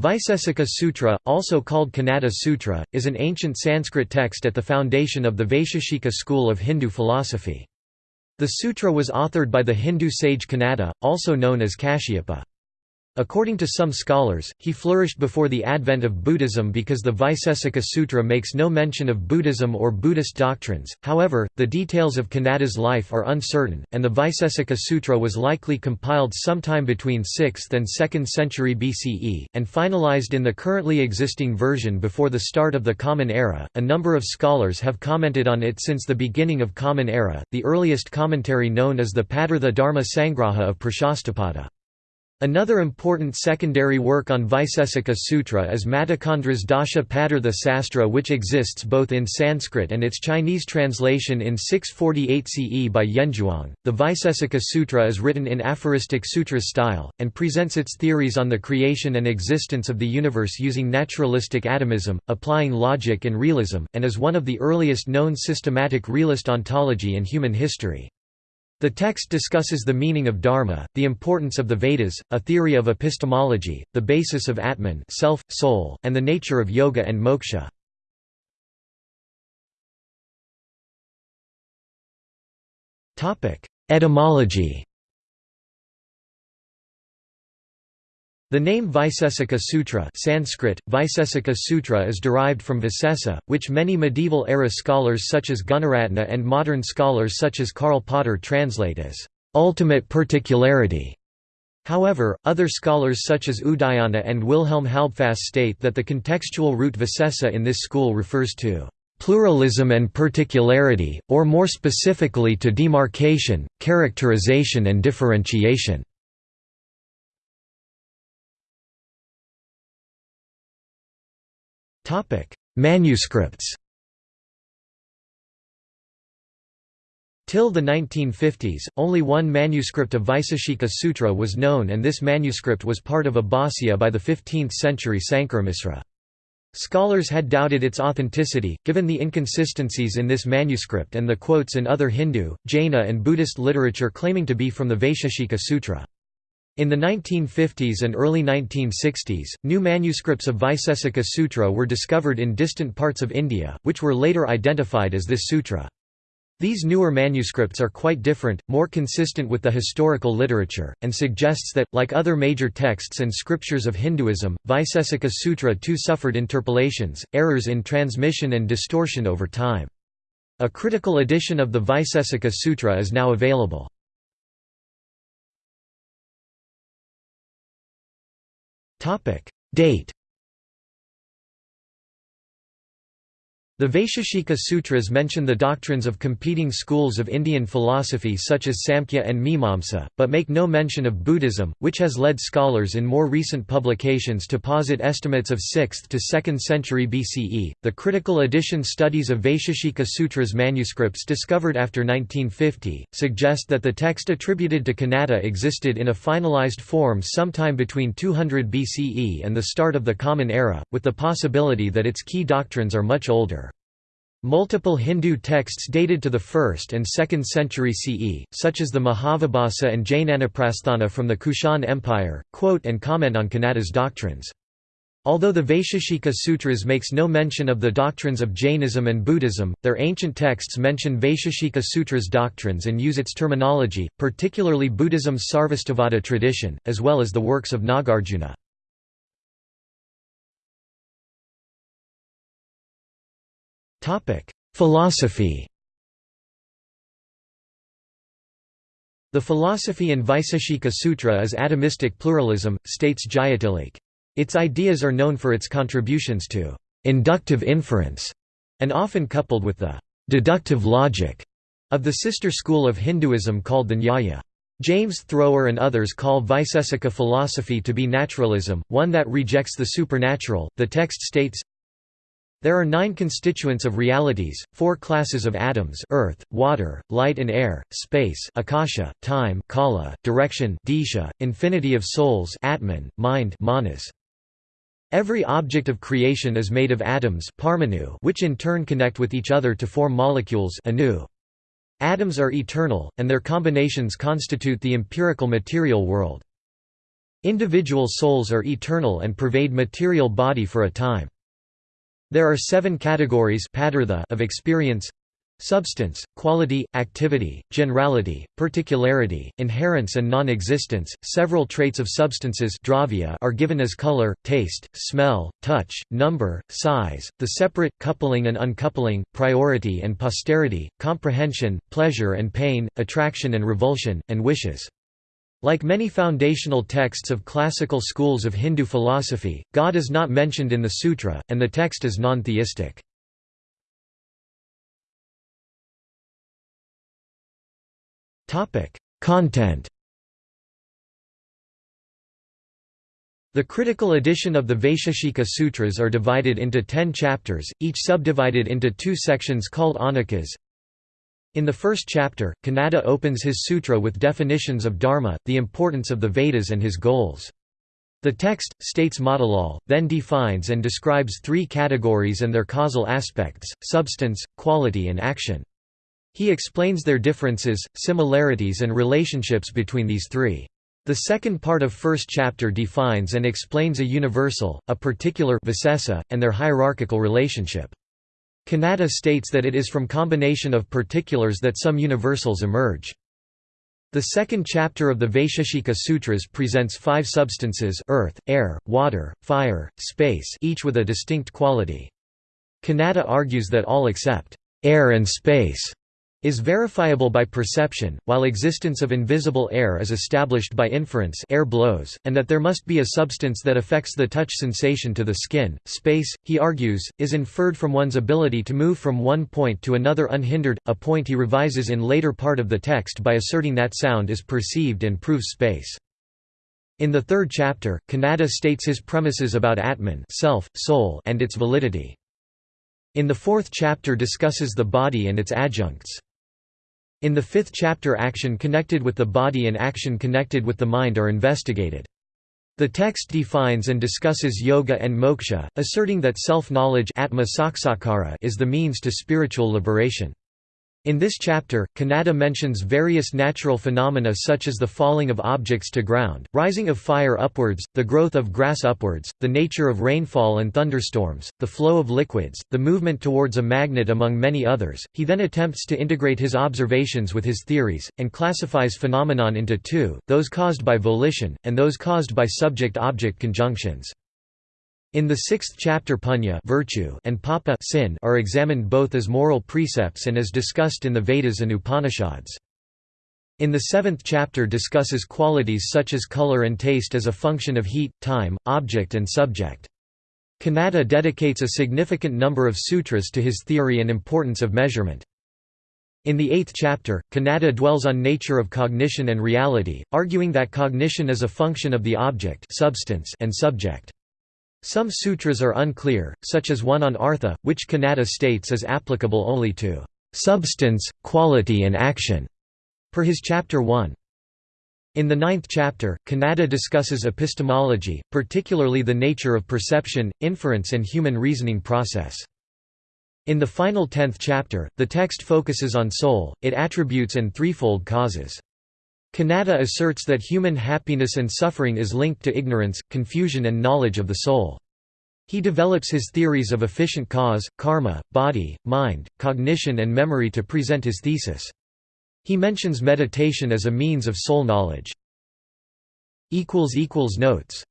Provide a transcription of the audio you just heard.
Vaisesika Sutra, also called Kanada Sutra, is an ancient Sanskrit text at the foundation of the Vaisheshika school of Hindu philosophy. The sutra was authored by the Hindu sage Kanada, also known as Kashyapa. According to some scholars, he flourished before the advent of Buddhism because the Vaisesika Sutra makes no mention of Buddhism or Buddhist doctrines. However, the details of Kanada's life are uncertain, and the Vaisesika Sutra was likely compiled sometime between 6th and 2nd century BCE, and finalized in the currently existing version before the start of the Common Era. A number of scholars have commented on it since the beginning of Common Era. The earliest commentary known is the Padartha Dharma Sangraha of Prashastapada. Another important secondary work on Vaisesika Sutra is Matikandra's Dasha Padartha Sastra which exists both in Sanskrit and its Chinese translation in 648 CE by Yanzhuang. The Vaisesika Sutra is written in aphoristic sutra style, and presents its theories on the creation and existence of the universe using naturalistic atomism, applying logic and realism, and is one of the earliest known systematic realist ontology in human history. The text discusses the meaning of dharma, the importance of the Vedas, a theory of epistemology, the basis of Atman self, soul, and the nature of yoga and moksha. Etymology The name Vaisesika Sutra Sanskrit, Vaisesika Sutra is derived from Visesa, which many medieval-era scholars such as Gunaratna and modern scholars such as Karl Potter translate as, "...ultimate particularity". However, other scholars such as Udayana and Wilhelm Halbfass state that the contextual root Visesa in this school refers to pluralism and particularity, or more specifically to demarcation, characterization and differentiation. Manuscripts Till the 1950s, only one manuscript of Vaiseshika Sutra was known and this manuscript was part of a by the 15th-century Sankaramisra. Scholars had doubted its authenticity, given the inconsistencies in this manuscript and the quotes in other Hindu, Jaina and Buddhist literature claiming to be from the Vaisheshika Sutra. In the 1950s and early 1960s, new manuscripts of Vaisesika Sutra were discovered in distant parts of India, which were later identified as this sutra. These newer manuscripts are quite different, more consistent with the historical literature, and suggests that, like other major texts and scriptures of Hinduism, Vaisesika Sutra too suffered interpolations, errors in transmission and distortion over time. A critical edition of the Vaisesika Sutra is now available. Date The Vaisheshika Sutras mention the doctrines of competing schools of Indian philosophy such as Samkhya and Mimamsa, but make no mention of Buddhism, which has led scholars in more recent publications to posit estimates of 6th to 2nd century BCE. The critical edition studies of Vaisheshika Sutras manuscripts discovered after 1950 suggest that the text attributed to Kanada existed in a finalized form sometime between 200 BCE and the start of the Common Era, with the possibility that its key doctrines are much older. Multiple Hindu texts dated to the 1st and 2nd century CE, such as the Mahavibhasa and Jnanaprasthana from the Kushan Empire, quote and comment on Kanada's doctrines. Although the Vaisheshika Sutras makes no mention of the doctrines of Jainism and Buddhism, their ancient texts mention Vaisheshika Sutras doctrines and use its terminology, particularly Buddhism's Sarvastivada tradition, as well as the works of Nagarjuna. Philosophy The philosophy in Vaiseshika Sutra is atomistic pluralism, states Jayatilleke. Its ideas are known for its contributions to inductive inference, and often coupled with the deductive logic of the sister school of Hinduism called the Nyaya. James Thrower and others call Vaisesika philosophy to be naturalism, one that rejects the supernatural. The text states there are nine constituents of realities, four classes of atoms earth, water, light and air, space akasha, time kala, direction disha, infinity of souls atman, mind manas. Every object of creation is made of atoms parmanu, which in turn connect with each other to form molecules anu. Atoms are eternal, and their combinations constitute the empirical material world. Individual souls are eternal and pervade material body for a time. There are seven categories of experience Substance, quality, activity, generality, particularity, inherence and non-existence. Several traits of substances are given as color, taste, smell, touch, number, size, the separate coupling and uncoupling, priority and posterity, comprehension, pleasure and pain, attraction and revulsion, and wishes. Like many foundational texts of classical schools of Hindu philosophy, God is not mentioned in the sutra, and the text is non-theistic. Content The critical edition of the Vaisheshika Sutras are divided into ten chapters, each subdivided into two sections called ahnikas. In the first chapter, Kanada opens his sutra with definitions of dharma, the importance of the Vedas and his goals. The text, states Matilal, then defines and describes three categories and their causal aspects, substance, quality and action. He explains their differences, similarities and relationships between these three. The second part of first chapter defines and explains a universal, a particular and their hierarchical relationship. Kanada states that it is from combination of particulars that some universals emerge. The second chapter of the Vaisheshika Sutras presents five substances earth, air, water, fire, space each with a distinct quality. Kanada argues that all except air and space is verifiable by perception, while existence of invisible air is established by inference air blows, and that there must be a substance that affects the touch sensation to the skin. Space, he argues, is inferred from one's ability to move from one point to another unhindered, a point he revises in later part of the text by asserting that sound is perceived and proves space. In the third chapter, Kanada states his premises about Atman self, soul and its validity. In the fourth chapter discusses the body and its adjuncts. In the fifth chapter action connected with the body and action connected with the mind are investigated. The text defines and discusses yoga and moksha, asserting that self-knowledge is the means to spiritual liberation. In this chapter, Kanada mentions various natural phenomena such as the falling of objects to ground, rising of fire upwards, the growth of grass upwards, the nature of rainfall and thunderstorms, the flow of liquids, the movement towards a magnet among many others. He then attempts to integrate his observations with his theories, and classifies phenomenon into two, those caused by volition, and those caused by subject-object conjunctions. In the sixth chapter punya virtue and papa sin are examined both as moral precepts and as discussed in the Vedas and Upanishads. In the seventh chapter discusses qualities such as color and taste as a function of heat, time, object and subject. Kanada dedicates a significant number of sutras to his theory and importance of measurement. In the eighth chapter, Kanada dwells on nature of cognition and reality, arguing that cognition is a function of the object substance and subject. Some sutras are unclear, such as one on artha, which Kanada states is applicable only to substance, quality and action, per his chapter 1. In the ninth chapter, Kanada discusses epistemology, particularly the nature of perception, inference and human reasoning process. In the final tenth chapter, the text focuses on soul, it attributes and threefold causes. Kanada asserts that human happiness and suffering is linked to ignorance, confusion and knowledge of the soul. He develops his theories of efficient cause, karma, body, mind, cognition and memory to present his thesis. He mentions meditation as a means of soul knowledge. Notes